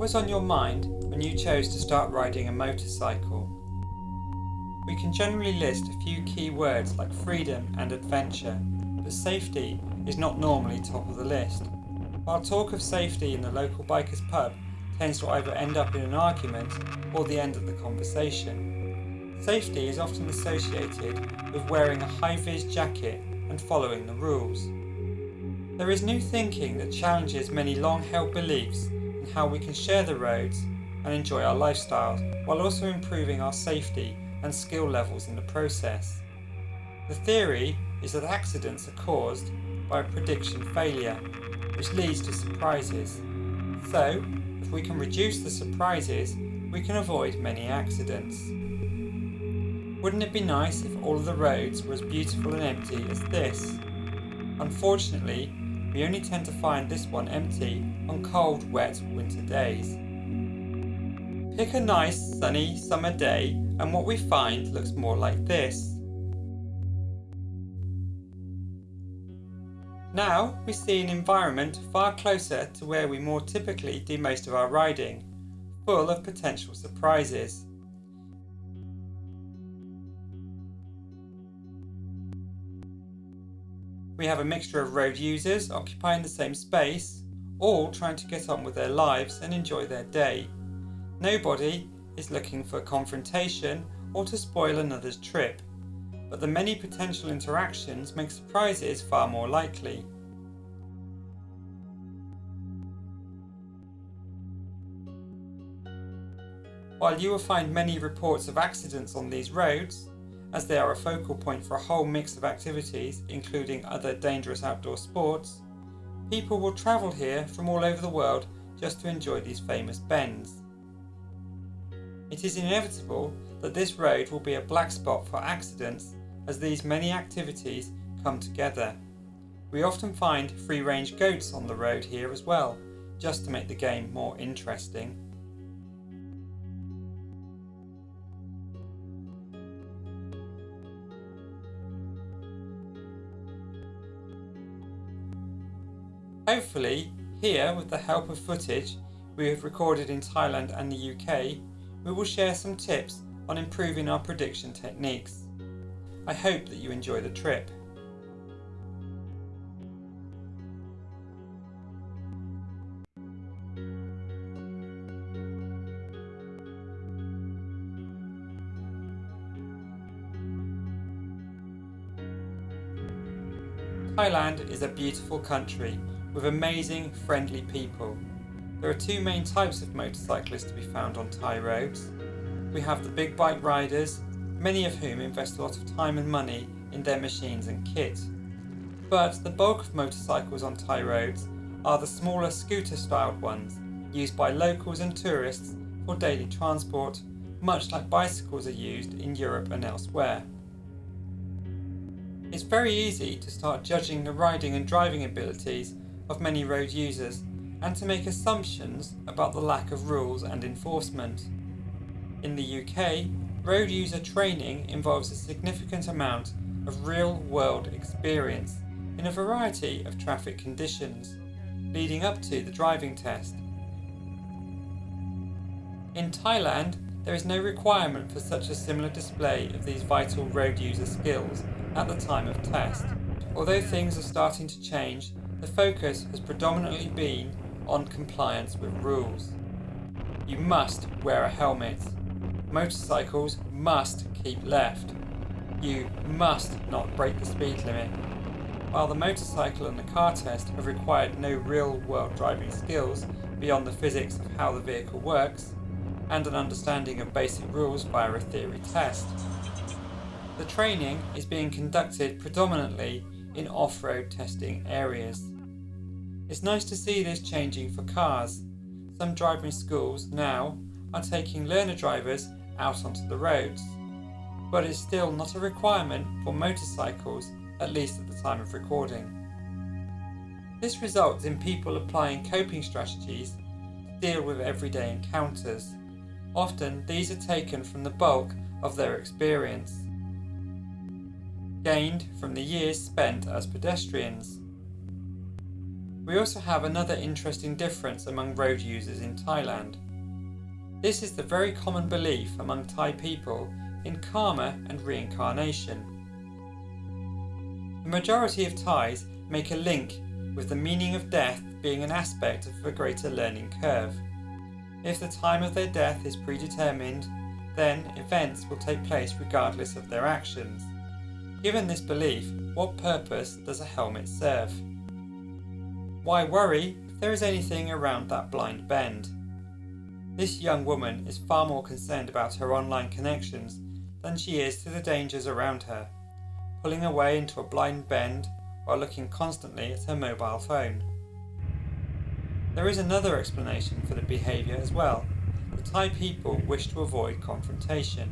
Was on your mind when you chose to start riding a motorcycle? We can generally list a few key words like freedom and adventure, but safety is not normally top of the list. While talk of safety in the local bikers pub tends to either end up in an argument or the end of the conversation. Safety is often associated with wearing a high-vis jacket and following the rules. There is new thinking that challenges many long-held beliefs in how we can share the roads and enjoy our lifestyles while also improving our safety and skill levels in the process. The theory is that accidents are caused by a prediction failure, which leads to surprises. So, if we can reduce the surprises, we can avoid many accidents. Wouldn't it be nice if all of the roads were as beautiful and empty as this? Unfortunately, we only tend to find this one empty on cold, wet winter days. Pick a nice sunny summer day and what we find looks more like this. Now we see an environment far closer to where we more typically do most of our riding, full of potential surprises. We have a mixture of road users occupying the same space, all trying to get on with their lives and enjoy their day. Nobody is looking for confrontation or to spoil another's trip but the many potential interactions make surprises far more likely. While you will find many reports of accidents on these roads, as they are a focal point for a whole mix of activities including other dangerous outdoor sports, people will travel here from all over the world just to enjoy these famous bends. It is inevitable that this road will be a black spot for accidents as these many activities come together. We often find free-range goats on the road here as well, just to make the game more interesting. Hopefully, here with the help of footage we have recorded in Thailand and the UK, we will share some tips on improving our prediction techniques. I hope that you enjoy the trip. Thailand is a beautiful country with amazing friendly people. There are two main types of motorcyclists to be found on Thai roads. We have the big bike riders many of whom invest a lot of time and money in their machines and kit. But the bulk of motorcycles on Thai roads are the smaller scooter-styled ones, used by locals and tourists for daily transport, much like bicycles are used in Europe and elsewhere. It's very easy to start judging the riding and driving abilities of many road users and to make assumptions about the lack of rules and enforcement. In the UK, Road user training involves a significant amount of real-world experience in a variety of traffic conditions, leading up to the driving test. In Thailand, there is no requirement for such a similar display of these vital road user skills at the time of test. Although things are starting to change, the focus has predominantly been on compliance with rules. You must wear a helmet motorcycles must keep left. You must not break the speed limit. While the motorcycle and the car test have required no real world driving skills beyond the physics of how the vehicle works, and an understanding of basic rules via a theory test. The training is being conducted predominantly in off-road testing areas. It's nice to see this changing for cars. Some driving schools now are taking learner drivers out onto the roads, but it's still not a requirement for motorcycles, at least at the time of recording. This results in people applying coping strategies to deal with everyday encounters. Often these are taken from the bulk of their experience, gained from the years spent as pedestrians. We also have another interesting difference among road users in Thailand. This is the very common belief among Thai people in karma and reincarnation. The majority of Thais make a link with the meaning of death being an aspect of a greater learning curve. If the time of their death is predetermined, then events will take place regardless of their actions. Given this belief, what purpose does a helmet serve? Why worry if there is anything around that blind bend? This young woman is far more concerned about her online connections than she is to the dangers around her, pulling away into a blind bend while looking constantly at her mobile phone. There is another explanation for the behaviour as well. The Thai people wish to avoid confrontation.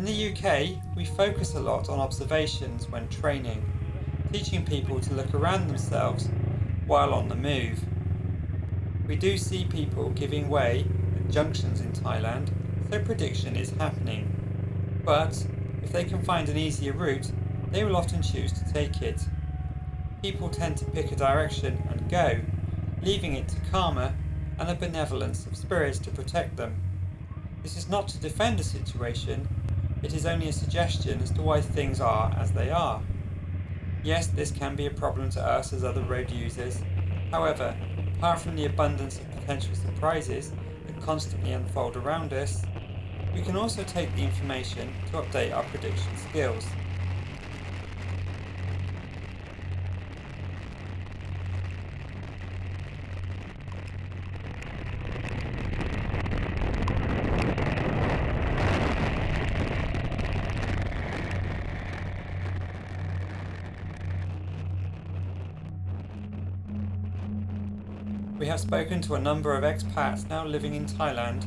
In the UK, we focus a lot on observations when training, teaching people to look around themselves while on the move. We do see people giving way at junctions in Thailand, so prediction is happening. But if they can find an easier route, they will often choose to take it. People tend to pick a direction and go, leaving it to karma and the benevolence of spirits to protect them. This is not to defend a situation, it is only a suggestion as to why things are as they are. Yes, this can be a problem to us as other road users. However, apart from the abundance of potential surprises that constantly unfold around us, we can also take the information to update our prediction skills. We have spoken to a number of expats now living in Thailand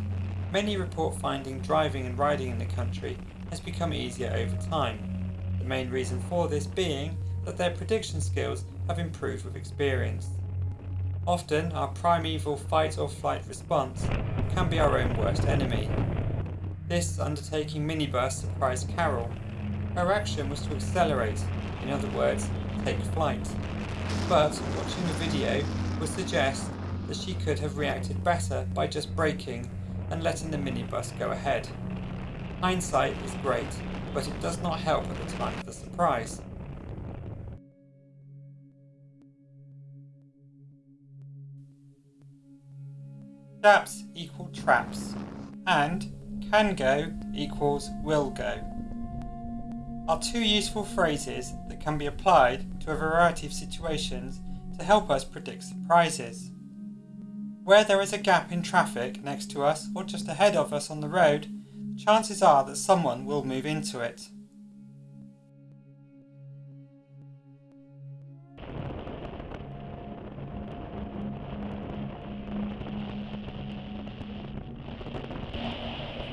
Many report finding driving and riding in the country has become easier over time. The main reason for this being that their prediction skills have improved with experience. Often, our primeval fight or flight response can be our own worst enemy. This undertaking minibus surprised Carol. Her action was to accelerate, in other words, take flight. But watching the video would suggest that she could have reacted better by just braking and letting the minibus go ahead. Hindsight is great, but it does not help at the time of the surprise. Gaps equal traps, and can go equals will go are two useful phrases that can be applied to a variety of situations to help us predict surprises. Where there is a gap in traffic next to us or just ahead of us on the road, chances are that someone will move into it.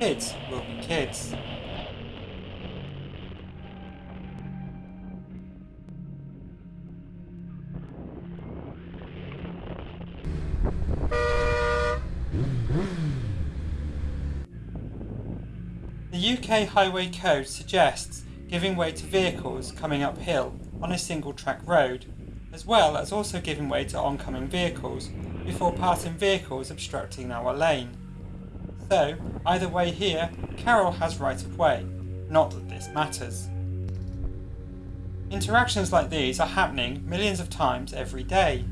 Kids will be kids. UK Highway Code suggests giving way to vehicles coming uphill on a single track road, as well as also giving way to oncoming vehicles before passing vehicles obstructing our lane. So, either way here, Carol has right of way, not that this matters. Interactions like these are happening millions of times every day.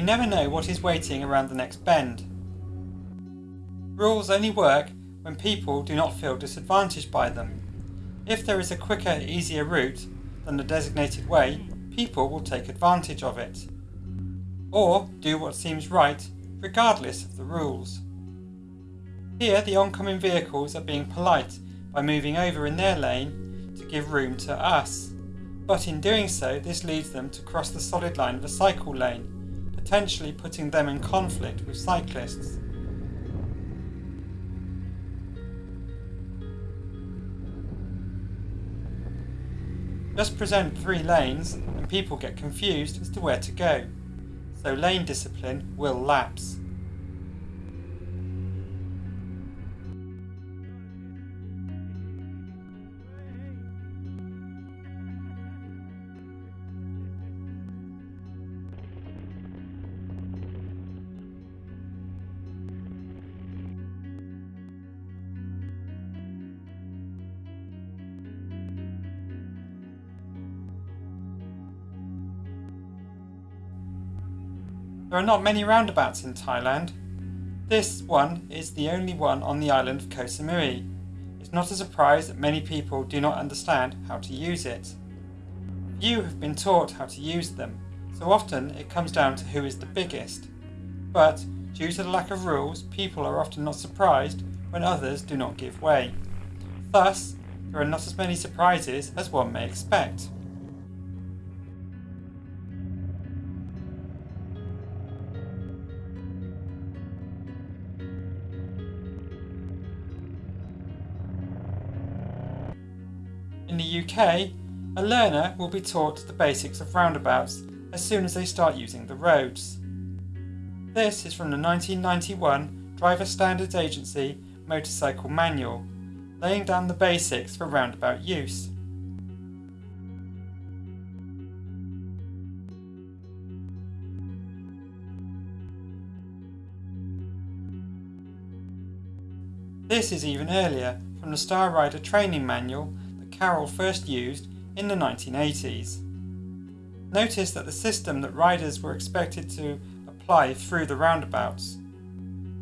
We never know what is waiting around the next bend. Rules only work when people do not feel disadvantaged by them. If there is a quicker, easier route than the designated way, people will take advantage of it. Or do what seems right, regardless of the rules. Here, the oncoming vehicles are being polite by moving over in their lane to give room to us. But in doing so, this leads them to cross the solid line of a cycle lane potentially putting them in conflict with cyclists. Just present three lanes and people get confused as to where to go, so lane discipline will lapse. There are not many roundabouts in Thailand. This one is the only one on the island of Koh Samui. It's not a surprise that many people do not understand how to use it. Few have been taught how to use them, so often it comes down to who is the biggest. But due to the lack of rules, people are often not surprised when others do not give way. Thus, there are not as many surprises as one may expect. In the UK, a learner will be taught the basics of roundabouts as soon as they start using the roads. This is from the 1991 Driver Standards Agency Motorcycle Manual, laying down the basics for roundabout use. This is even earlier from the Star Rider Training Manual Carol first used in the 1980s. Notice that the system that riders were expected to apply through the roundabouts.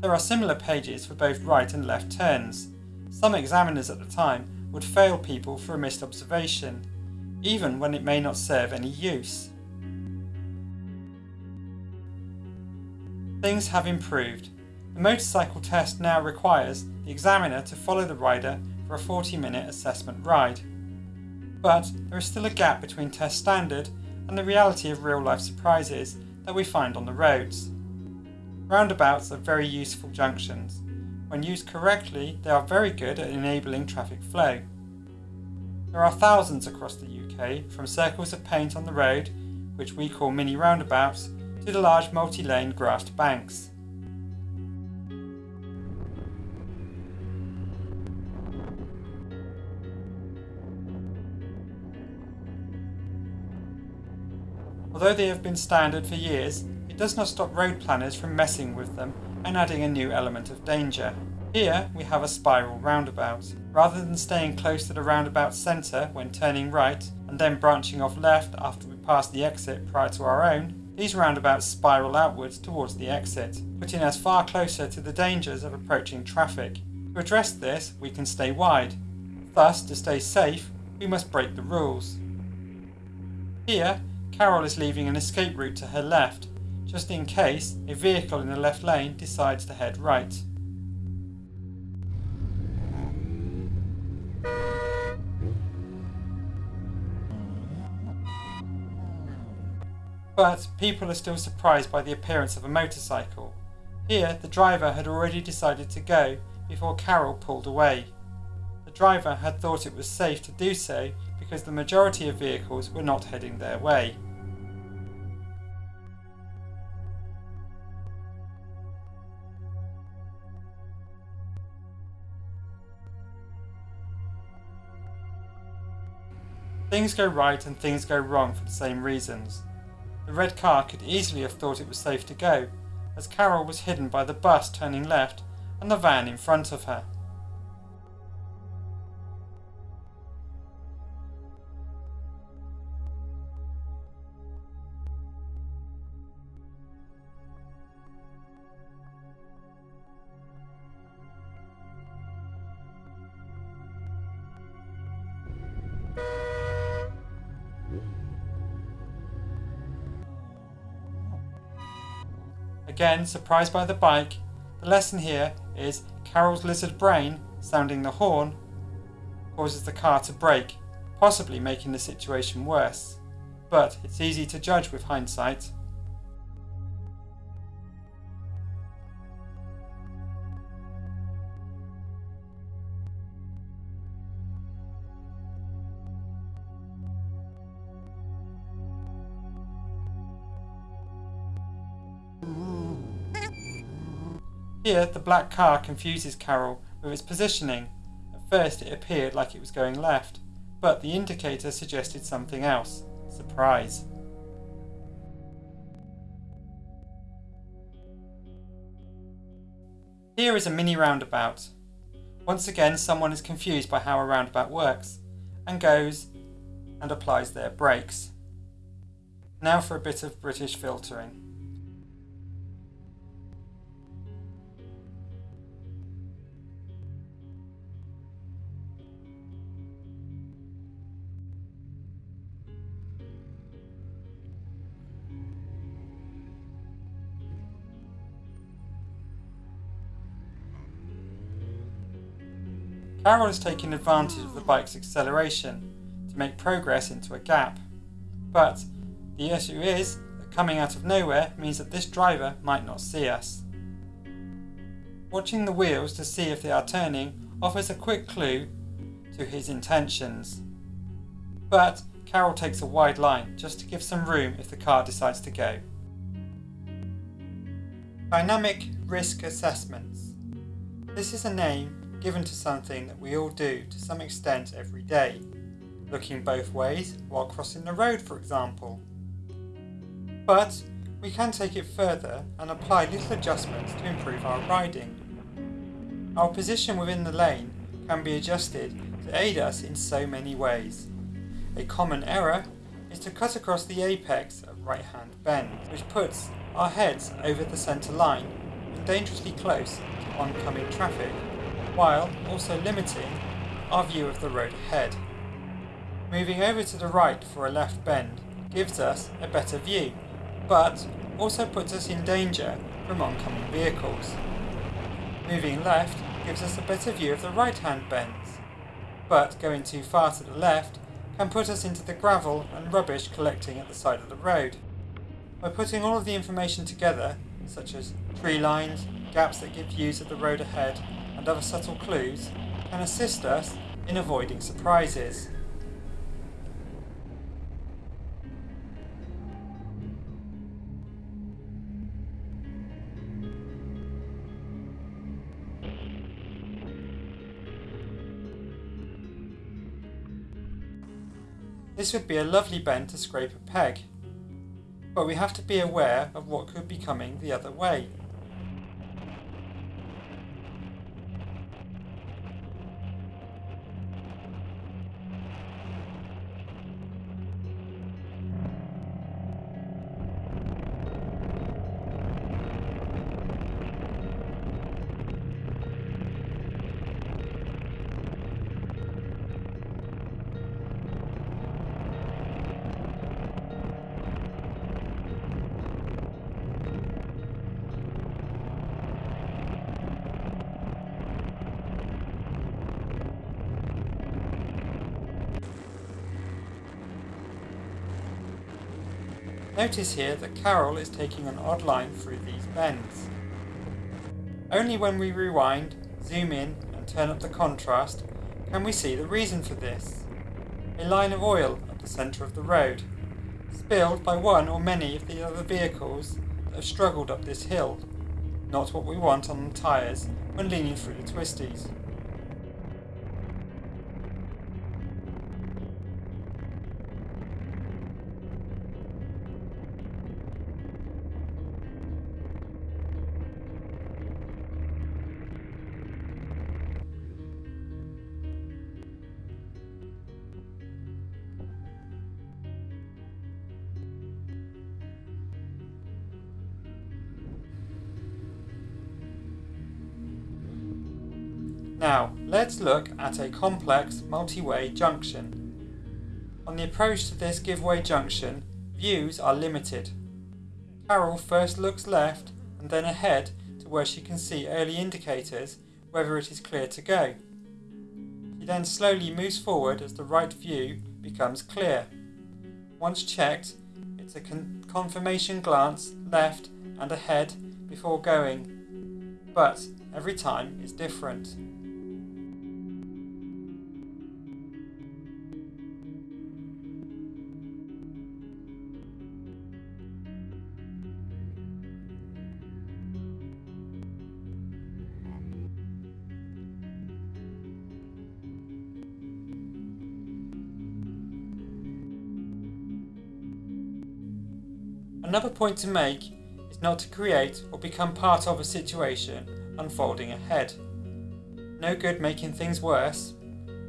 There are similar pages for both right and left turns. Some examiners at the time would fail people for a missed observation, even when it may not serve any use. Things have improved. The motorcycle test now requires the examiner to follow the rider for a 40 minute assessment ride. But there is still a gap between test standard and the reality of real life surprises that we find on the roads. Roundabouts are very useful junctions. When used correctly, they are very good at enabling traffic flow. There are thousands across the UK, from circles of paint on the road, which we call mini roundabouts, to the large multi-lane grassed banks. Although they have been standard for years, it does not stop road planners from messing with them and adding a new element of danger. Here we have a spiral roundabout. Rather than staying close to the roundabout centre when turning right and then branching off left after we pass the exit prior to our own, these roundabouts spiral outwards towards the exit, putting us far closer to the dangers of approaching traffic. To address this, we can stay wide. Thus, to stay safe, we must break the rules. Here, Carol is leaving an escape route to her left, just in case a vehicle in the left lane decides to head right. But people are still surprised by the appearance of a motorcycle. Here, the driver had already decided to go before Carol pulled away. The driver had thought it was safe to do so because the majority of vehicles were not heading their way. Things go right and things go wrong for the same reasons. The red car could easily have thought it was safe to go, as Carol was hidden by the bus turning left and the van in front of her. Again, surprised by the bike, the lesson here is Carol's lizard brain, sounding the horn, causes the car to brake, possibly making the situation worse. But it's easy to judge with hindsight. Here, the black car confuses Carol with its positioning. At first, it appeared like it was going left, but the indicator suggested something else. Surprise. Here is a mini roundabout. Once again, someone is confused by how a roundabout works and goes and applies their brakes. Now for a bit of British filtering. Carol is taking advantage of the bike's acceleration to make progress into a gap. But the issue is that coming out of nowhere means that this driver might not see us. Watching the wheels to see if they are turning offers a quick clue to his intentions. But Carol takes a wide line just to give some room if the car decides to go. Dynamic Risk Assessments. This is a name given to something that we all do to some extent every day, looking both ways while crossing the road, for example. But we can take it further and apply little adjustments to improve our riding. Our position within the lane can be adjusted to aid us in so many ways. A common error is to cut across the apex of right hand bend, which puts our heads over the centre line and dangerously close to oncoming traffic while also limiting our view of the road ahead. Moving over to the right for a left bend gives us a better view, but also puts us in danger from oncoming vehicles. Moving left gives us a better view of the right hand bends, but going too far to the left can put us into the gravel and rubbish collecting at the side of the road. By putting all of the information together, such as tree lines, gaps that give views of the road ahead, and other subtle clues can assist us in avoiding surprises. This would be a lovely bend to scrape a peg, but we have to be aware of what could be coming the other way. Notice here that Carol is taking an odd line through these bends. Only when we rewind, zoom in and turn up the contrast can we see the reason for this. A line of oil at the centre of the road, spilled by one or many of the other vehicles that have struggled up this hill. Not what we want on the tyres when leaning through the twisties. Now, let's look at a complex multi-way junction. On the approach to this giveaway junction, views are limited. Carol first looks left and then ahead to where she can see early indicators whether it is clear to go. She then slowly moves forward as the right view becomes clear. Once checked, it's a con confirmation glance left and ahead before going, but every time is different. Point to make is not to create or become part of a situation unfolding ahead. No good making things worse.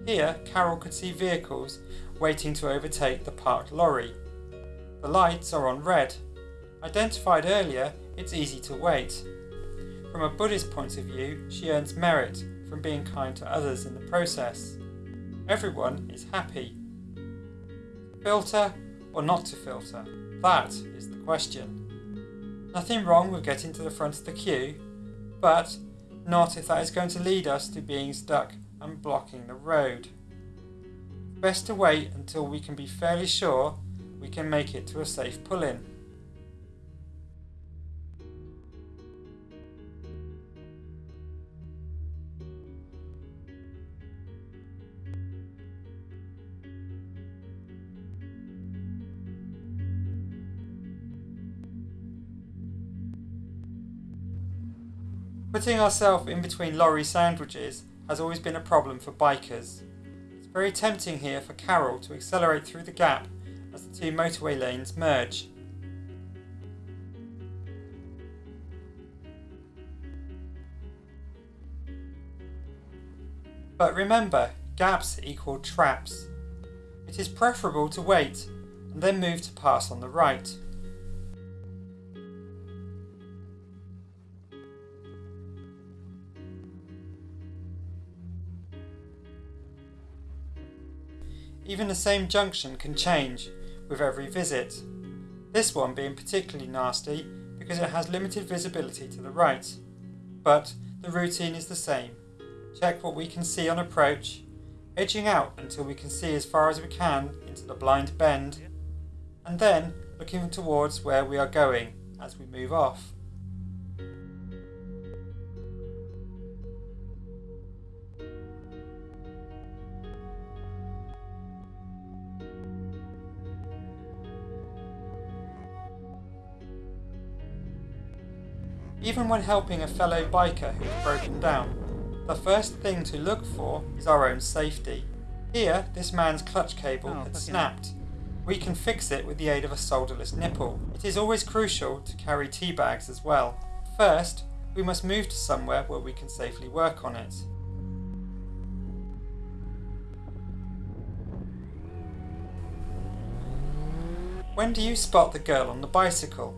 Here, Carol could see vehicles waiting to overtake the parked lorry. The lights are on red. Identified earlier, it's easy to wait. From a Buddhist point of view, she earns merit from being kind to others in the process. Everyone is happy. Filter or not to filter? That is the question. Nothing wrong with getting to the front of the queue, but not if that is going to lead us to being stuck and blocking the road. Best to wait until we can be fairly sure we can make it to a safe pull-in. Putting ourselves in between lorry sandwiches has always been a problem for bikers. It's very tempting here for Carol to accelerate through the gap as the two motorway lanes merge. But remember, gaps equal traps. It is preferable to wait and then move to pass on the right. Even the same junction can change with every visit. This one being particularly nasty because it has limited visibility to the right. But the routine is the same. Check what we can see on approach, edging out until we can see as far as we can into the blind bend, and then looking towards where we are going as we move off. Even when helping a fellow biker who is broken down, the first thing to look for is our own safety. Here, this man's clutch cable oh, had snapped. We can fix it with the aid of a solderless nipple. It is always crucial to carry tea bags as well. First, we must move to somewhere where we can safely work on it. When do you spot the girl on the bicycle?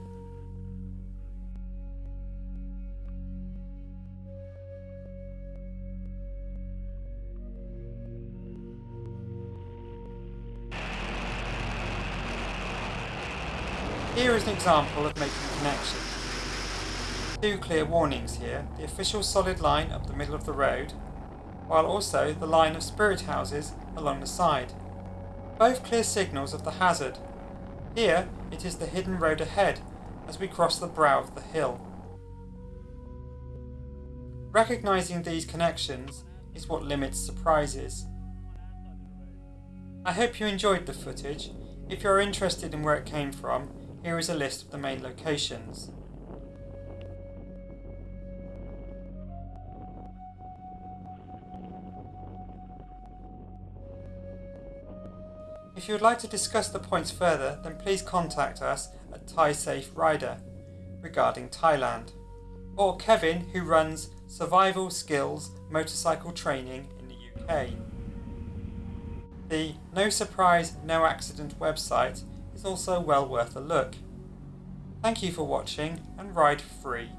Example of making connections. Two clear warnings here, the official solid line up the middle of the road, while also the line of spirit houses along the side. Both clear signals of the hazard. Here it is the hidden road ahead as we cross the brow of the hill. Recognising these connections is what limits surprises. I hope you enjoyed the footage. If you're interested in where it came from, here is a list of the main locations. If you would like to discuss the points further, then please contact us at Thai Safe Rider regarding Thailand, or Kevin who runs Survival Skills Motorcycle Training in the UK. The No Surprise No Accident website is also well worth a look. Thank you for watching and ride free.